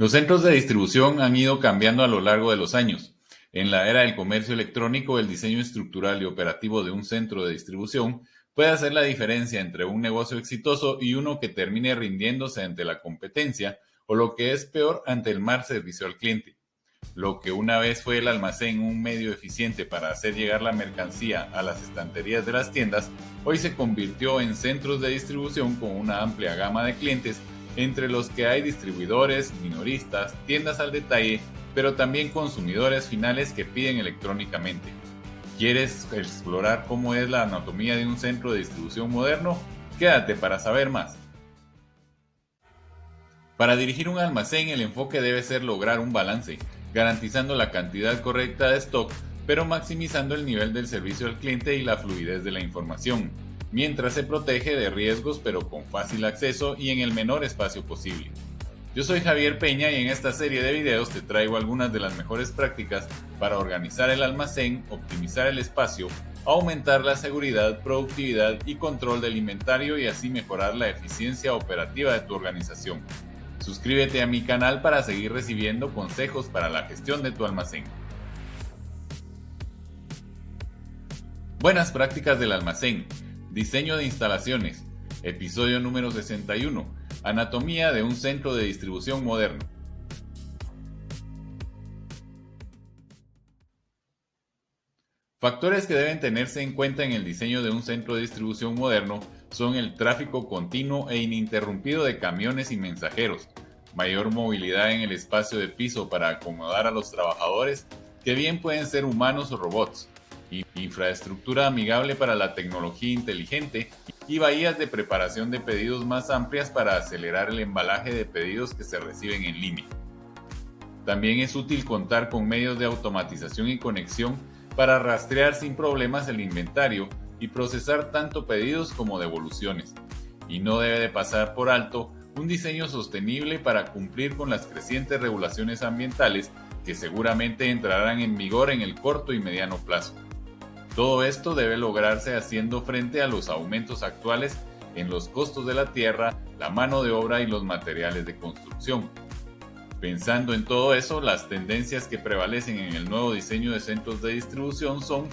Los centros de distribución han ido cambiando a lo largo de los años. En la era del comercio electrónico, el diseño estructural y operativo de un centro de distribución puede hacer la diferencia entre un negocio exitoso y uno que termine rindiéndose ante la competencia o lo que es peor ante el mal servicio al cliente. Lo que una vez fue el almacén un medio eficiente para hacer llegar la mercancía a las estanterías de las tiendas, hoy se convirtió en centros de distribución con una amplia gama de clientes entre los que hay distribuidores, minoristas, tiendas al detalle, pero también consumidores finales que piden electrónicamente. ¿Quieres explorar cómo es la anatomía de un centro de distribución moderno? Quédate para saber más. Para dirigir un almacén el enfoque debe ser lograr un balance, garantizando la cantidad correcta de stock, pero maximizando el nivel del servicio al cliente y la fluidez de la información mientras se protege de riesgos pero con fácil acceso y en el menor espacio posible. Yo soy Javier Peña y en esta serie de videos te traigo algunas de las mejores prácticas para organizar el almacén, optimizar el espacio, aumentar la seguridad, productividad y control del inventario y así mejorar la eficiencia operativa de tu organización. Suscríbete a mi canal para seguir recibiendo consejos para la gestión de tu almacén. Buenas prácticas del almacén. Diseño de instalaciones. Episodio número 61. Anatomía de un centro de distribución moderno. Factores que deben tenerse en cuenta en el diseño de un centro de distribución moderno son el tráfico continuo e ininterrumpido de camiones y mensajeros, mayor movilidad en el espacio de piso para acomodar a los trabajadores, que bien pueden ser humanos o robots, infraestructura amigable para la tecnología inteligente y bahías de preparación de pedidos más amplias para acelerar el embalaje de pedidos que se reciben en línea. También es útil contar con medios de automatización y conexión para rastrear sin problemas el inventario y procesar tanto pedidos como devoluciones. Y no debe de pasar por alto un diseño sostenible para cumplir con las crecientes regulaciones ambientales que seguramente entrarán en vigor en el corto y mediano plazo. Todo esto debe lograrse haciendo frente a los aumentos actuales en los costos de la tierra, la mano de obra y los materiales de construcción. Pensando en todo eso, las tendencias que prevalecen en el nuevo diseño de centros de distribución son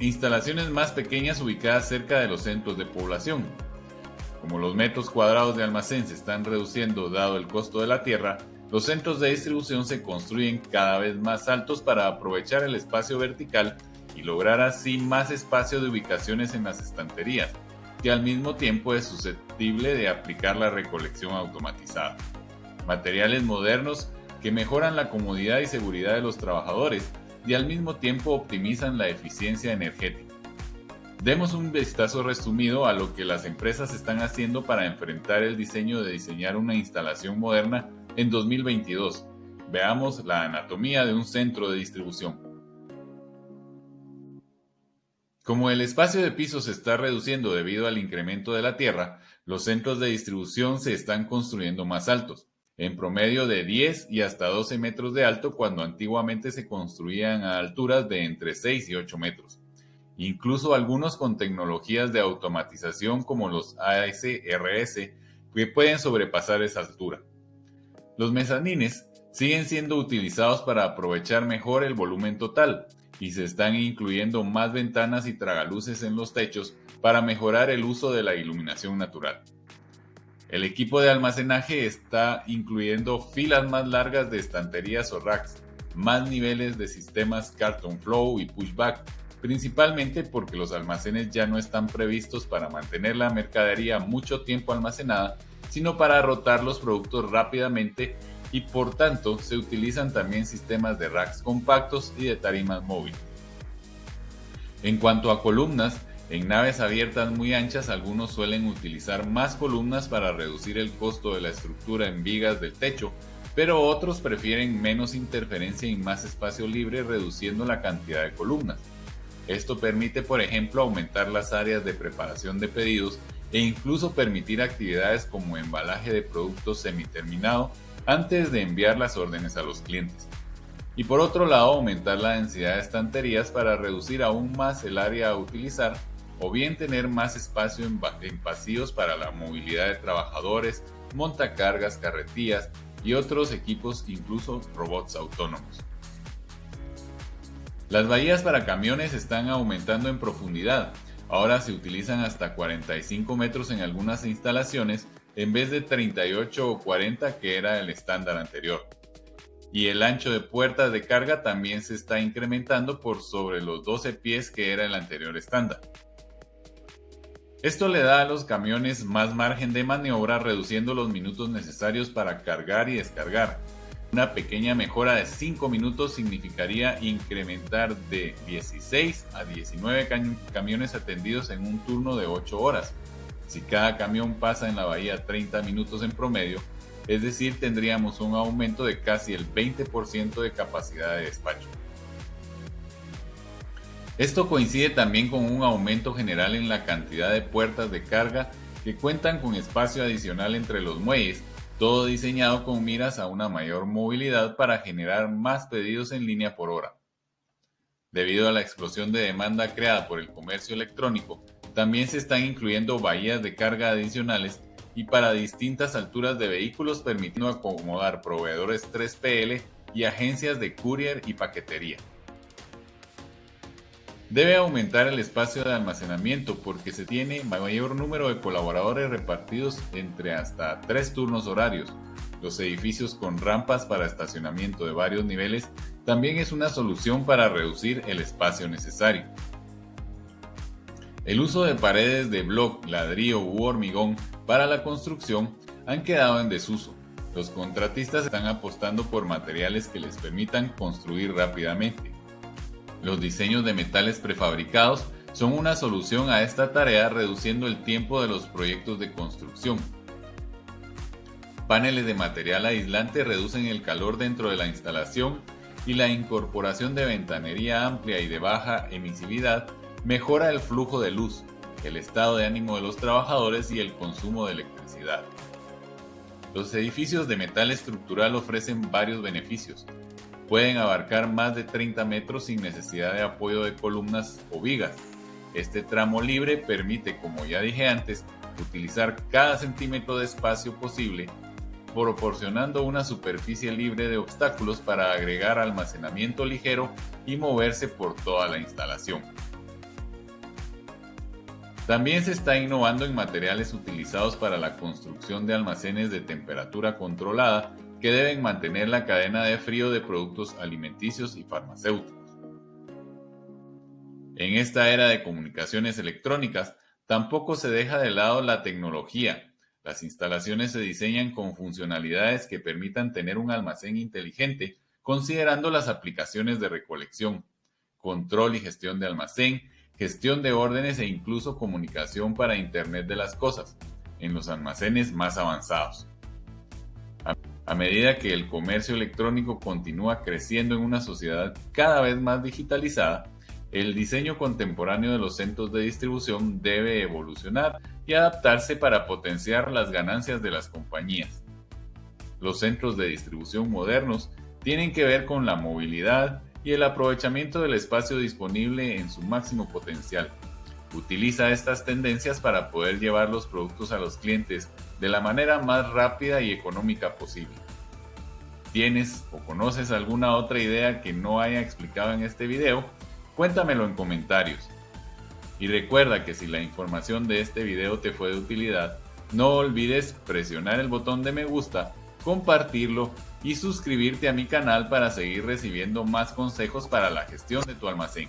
instalaciones más pequeñas ubicadas cerca de los centros de población. Como los metros cuadrados de almacén se están reduciendo dado el costo de la tierra, los centros de distribución se construyen cada vez más altos para aprovechar el espacio vertical y lograr así más espacio de ubicaciones en las estanterías, que al mismo tiempo es susceptible de aplicar la recolección automatizada. Materiales modernos que mejoran la comodidad y seguridad de los trabajadores y al mismo tiempo optimizan la eficiencia energética. Demos un vistazo resumido a lo que las empresas están haciendo para enfrentar el diseño de diseñar una instalación moderna en 2022. Veamos la anatomía de un centro de distribución. Como el espacio de piso se está reduciendo debido al incremento de la tierra, los centros de distribución se están construyendo más altos, en promedio de 10 y hasta 12 metros de alto cuando antiguamente se construían a alturas de entre 6 y 8 metros. Incluso algunos con tecnologías de automatización como los ASRS que pueden sobrepasar esa altura. Los mezanines siguen siendo utilizados para aprovechar mejor el volumen total y se están incluyendo más ventanas y tragaluces en los techos para mejorar el uso de la iluminación natural. El equipo de almacenaje está incluyendo filas más largas de estanterías o racks, más niveles de sistemas Carton Flow y Pushback, principalmente porque los almacenes ya no están previstos para mantener la mercadería mucho tiempo almacenada sino para rotar los productos rápidamente y por tanto se utilizan también sistemas de racks compactos y de tarimas móviles. En cuanto a columnas, en naves abiertas muy anchas algunos suelen utilizar más columnas para reducir el costo de la estructura en vigas del techo, pero otros prefieren menos interferencia y más espacio libre reduciendo la cantidad de columnas. Esto permite, por ejemplo, aumentar las áreas de preparación de pedidos e incluso permitir actividades como embalaje de productos semiterminado antes de enviar las órdenes a los clientes. Y por otro lado, aumentar la densidad de estanterías para reducir aún más el área a utilizar o bien tener más espacio en, pasillos para la movilidad de trabajadores, montacargas, carretillas y otros equipos, incluso robots autónomos. Las bahías para camiones están aumentando en profundidad. Ahora se utilizan hasta 45 metros en algunas instalaciones en vez de 38 o 40 que era el estándar anterior. Y el ancho de puertas de carga también se está incrementando por sobre los 12 pies que era el anterior estándar. Esto le da a los camiones más margen de maniobra reduciendo los minutos necesarios para cargar y descargar. Una pequeña mejora de 5 minutos significaría incrementar de 16 a 19 camiones atendidos en un turno de 8 horas. Si cada camión pasa en la bahía 30 minutos en promedio, es decir, tendríamos un aumento de casi el 20% de capacidad de despacho. Esto coincide también con un aumento general en la cantidad de puertas de carga que cuentan con espacio adicional entre los muelles, todo diseñado con miras a una mayor movilidad para generar más pedidos en línea por hora. Debido a la explosión de demanda creada por el comercio electrónico, también se están incluyendo bahías de carga adicionales y para distintas alturas de vehículos permitiendo acomodar proveedores 3PL y agencias de courier y paquetería. Debe aumentar el espacio de almacenamiento porque se tiene mayor número de colaboradores repartidos entre hasta tres turnos horarios. Los edificios con rampas para estacionamiento de varios niveles también es una solución para reducir el espacio necesario. El uso de paredes de bloc, ladrillo u hormigón para la construcción han quedado en desuso. Los contratistas están apostando por materiales que les permitan construir rápidamente. Los diseños de metales prefabricados son una solución a esta tarea reduciendo el tiempo de los proyectos de construcción. Paneles de material aislante reducen el calor dentro de la instalación y la incorporación de ventanería amplia y de baja emisividad mejora el flujo de luz, el estado de ánimo de los trabajadores y el consumo de electricidad. Los edificios de metal estructural ofrecen varios beneficios, Pueden abarcar más de 30 metros sin necesidad de apoyo de columnas o vigas. Este tramo libre permite, como ya dije antes, utilizar cada centímetro de espacio posible, proporcionando una superficie libre de obstáculos para agregar almacenamiento ligero y moverse por toda la instalación. También se está innovando en materiales utilizados para la construcción de almacenes de temperatura controlada que deben mantener la cadena de frío de productos alimenticios y farmacéuticos. En esta era de comunicaciones electrónicas, tampoco se deja de lado la tecnología. Las instalaciones se diseñan con funcionalidades que permitan tener un almacén inteligente, considerando las aplicaciones de recolección, control y gestión de almacén, gestión de órdenes e incluso comunicación para Internet de las Cosas, en los almacenes más avanzados. A medida que el comercio electrónico continúa creciendo en una sociedad cada vez más digitalizada, el diseño contemporáneo de los centros de distribución debe evolucionar y adaptarse para potenciar las ganancias de las compañías. Los centros de distribución modernos tienen que ver con la movilidad y el aprovechamiento del espacio disponible en su máximo potencial. Utiliza estas tendencias para poder llevar los productos a los clientes de la manera más rápida y económica posible. ¿Tienes o conoces alguna otra idea que no haya explicado en este video? Cuéntamelo en comentarios. Y recuerda que si la información de este video te fue de utilidad, no olvides presionar el botón de me gusta, compartirlo y suscribirte a mi canal para seguir recibiendo más consejos para la gestión de tu almacén.